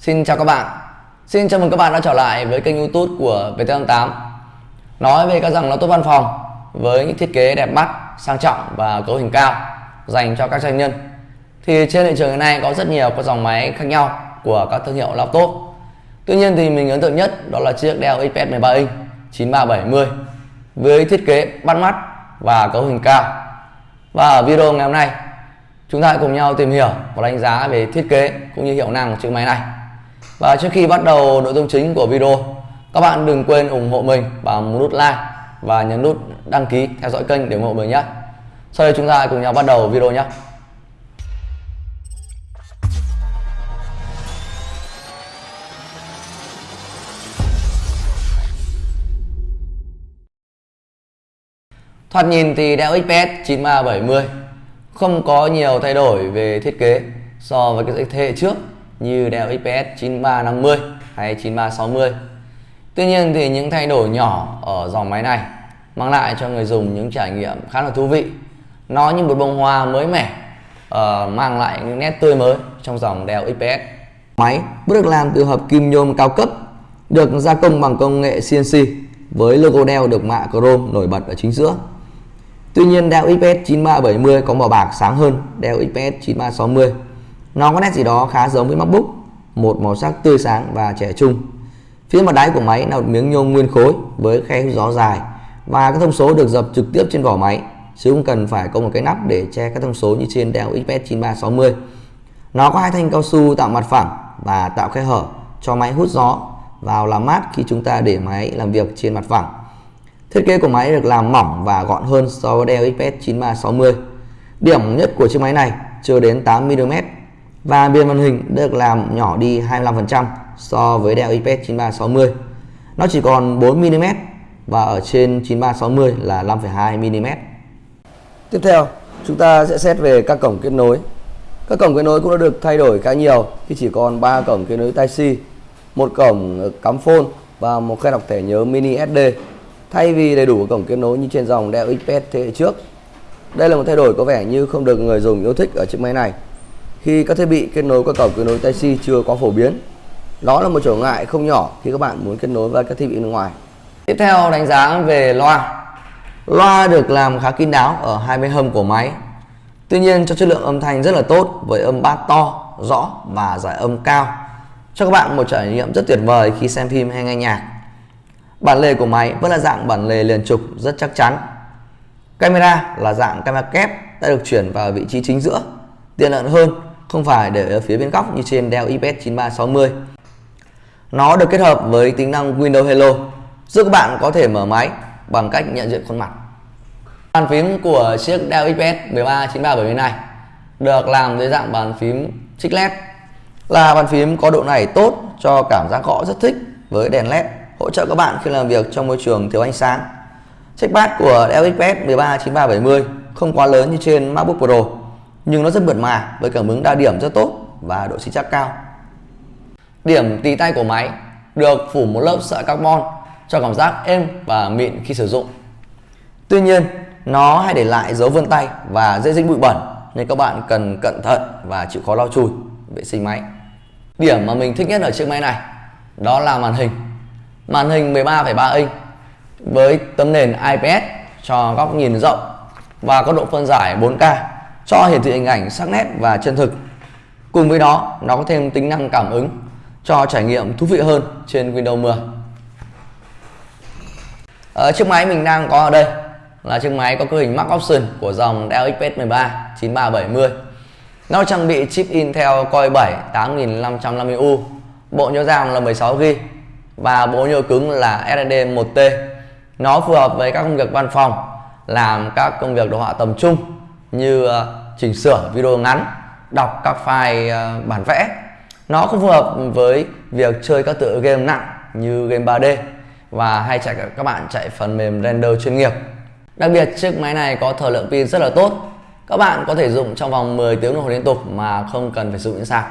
Xin chào các bạn. Xin chào mừng các bạn đã trở lại với kênh youtube của VT88 Nói về các dòng laptop văn phòng với những thiết kế đẹp mắt, sang trọng và cấu hình cao dành cho các doanh nhân. Thì trên thị trường hiện nay có rất nhiều các dòng máy khác nhau của các thương hiệu laptop. Tuy nhiên thì mình ấn tượng nhất đó là chiếc Dell XPS 13 inch 9370 với thiết kế bắt mắt và cấu hình cao. Và ở video ngày hôm nay chúng ta hãy cùng nhau tìm hiểu và đánh giá về thiết kế cũng như hiệu năng của chiếc máy này và trước khi bắt đầu nội dung chính của video, các bạn đừng quên ủng hộ mình bằng nút like và nhấn nút đăng ký theo dõi kênh để ủng hộ mình nhé. Sau đây chúng ta cùng nhau bắt đầu video nhé. Thoạt nhìn thì Dell XPS 9370 không có nhiều thay đổi về thiết kế so với cái thế hệ trước như Dell XPS 9350 hay 9360. Tuy nhiên thì những thay đổi nhỏ ở dòng máy này mang lại cho người dùng những trải nghiệm khá là thú vị. Nó như một bông hoa mới mẻ, uh, mang lại những nét tươi mới trong dòng đeo XPS. Máy được làm từ hợp kim nhôm cao cấp, được gia công bằng công nghệ CNC với logo đeo được mạ chrome nổi bật ở chính giữa. Tuy nhiên đeo XPS 9370 có màu bạc sáng hơn đeo XPS 9360. Nó có nét gì đó khá giống với MacBook, một màu sắc tươi sáng và trẻ trung. Phía mặt đáy của máy là một miếng nhôm nguyên khối với khe hút gió dài và các thông số được dập trực tiếp trên vỏ máy chứ không cần phải có một cái nắp để che các thông số như trên Dell XPS 9360. Nó có hai thanh cao su tạo mặt phẳng và tạo khe hở cho máy hút gió vào làm mát khi chúng ta để máy làm việc trên mặt phẳng. Thiết kế của máy được làm mỏng và gọn hơn so với Dell XPS 9360. Điểm nhất của chiếc máy này chưa đến 8mm và biên màn hình được làm nhỏ đi 25% so với Dell XPS 9360. Nó chỉ còn 4mm và ở trên 9360 là 5,2mm. Tiếp theo, chúng ta sẽ xét về các cổng kết nối. Các cổng kết nối cũng đã được thay đổi khá nhiều khi chỉ còn 3 cổng kết nối Type-C, một cổng cắm phone và một khe đọc thẻ nhớ mini SD thay vì đầy đủ cổng kết nối như trên dòng Dell XPS thế hệ trước. Đây là một thay đổi có vẻ như không được người dùng yêu thích ở chiếc máy này khi các thiết bị kết nối qua cổng kết nối Type-C chưa có phổ biến. Đó là một trở ngại không nhỏ khi các bạn muốn kết nối với các thiết bị bên ngoài. Tiếp theo đánh giá về loa. Loa được làm khá kín đáo ở hai bên hông của máy. Tuy nhiên cho chất lượng âm thanh rất là tốt với âm bass to, rõ và giải âm cao. Cho các bạn một trải nghiệm rất tuyệt vời khi xem phim hay nghe nhạc. Bản lề của máy vẫn là dạng bản lề liền trục rất chắc chắn. Camera là dạng camera kép đã được chuyển vào vị trí chính giữa, tiện lợi hơn, không phải để ở phía bên góc như trên Dell XPS 9360. Nó được kết hợp với tính năng Windows Hello, giúp các bạn có thể mở máy bằng cách nhận diện khuôn mặt. Bàn phím của chiếc Dell XPS 139370 này được làm dưới dạng bàn phím chiclet là bàn phím có độ này tốt cho cảm giác gõ rất thích với đèn led hỗ trợ các bạn khi làm việc trong môi trường thiếu ánh sáng. Trackpad của Dell XPS 139370 không quá lớn như trên MacBook Pro, nhưng nó rất mượt mà với cảm ứng đa điểm rất tốt và độ chính xác cao. Điểm tì tay của máy được phủ một lớp sợi carbon cho cảm giác êm và mịn khi sử dụng. Tuy nhiên, nó hay để lại dấu vân tay và dễ dính bụi bẩn nên các bạn cần cẩn thận và chịu khó lau chùi vệ sinh máy. Điểm mà mình thích nhất ở chiếc máy này đó là màn hình màn hình 13,3 inch với tấm nền IPS cho góc nhìn rộng và có độ phân giải 4K cho hiển thị hình ảnh sắc nét và chân thực. Cùng với đó, nó có thêm tính năng cảm ứng cho trải nghiệm thú vị hơn trên Windows 10. Ở ờ, chiếc máy mình đang có ở đây là chiếc máy có cấu hình Max Option của dòng Dell XPS 13 9370. Nó trang bị chip Intel Core 7 8550U, bộ nhớ RAM là 16GB và bộ nhớ cứng là SSD 1T. Nó phù hợp với các công việc văn phòng, làm các công việc đồ họa tầm trung như ờ, chỉnh sửa video ngắn, đọc các file ờ, bản vẽ. Nó không phù hợp với việc chơi các tựa game nặng như game 3D và hay chạy các bạn chạy phần mềm render chuyên nghiệp. Đặc biệt chiếc máy này có thời lượng pin rất là tốt. Các bạn có thể dùng trong vòng 10 tiếng đồng hồ liên tục mà không cần phải dùng dụng sạc.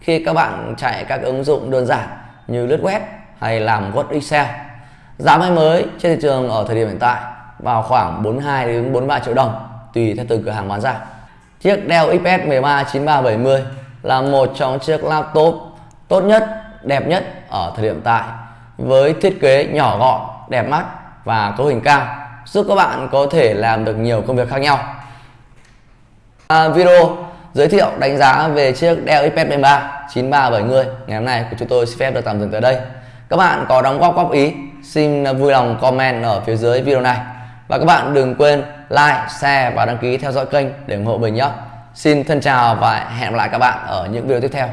Khi các bạn chạy các ứng dụng đơn giản như lướt web hay làm Word Excel. Giá máy mới trên thị trường ở thời điểm hiện tại vào khoảng 42 đến 43 triệu đồng tùy theo từng cửa hàng bán ra. Chiếc Dell XPS 13 9370 là một trong chiếc laptop tốt nhất, đẹp nhất ở thời điểm tại với thiết kế nhỏ gọn, đẹp mắt và cấu hình cao giúp các bạn có thể làm được nhiều công việc khác nhau. À, video giới thiệu đánh giá về chiếc Dell XPS 13 9370 ngày hôm nay của chúng tôi xin phép được tạm dừng tới đây. Các bạn có đóng góp góp ý xin vui lòng comment ở phía dưới video này và các bạn đừng quên like, share và đăng ký theo dõi kênh để ủng hộ mình nhé. Xin thân chào và hẹn gặp lại các bạn ở những video tiếp theo.